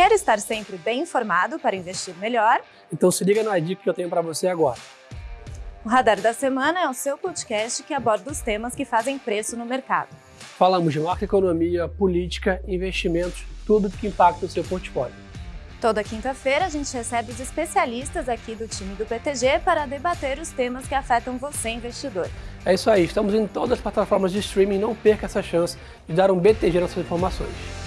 Quer estar sempre bem informado para investir melhor? Então se liga na dica que eu tenho para você agora. O Radar da Semana é o seu podcast que aborda os temas que fazem preço no mercado. Falamos de macroeconomia, política, investimentos, tudo que impacta o seu portfólio. Toda quinta-feira a gente recebe os especialistas aqui do time do BTG para debater os temas que afetam você, investidor. É isso aí, estamos em todas as plataformas de streaming, não perca essa chance de dar um BTG nas suas informações.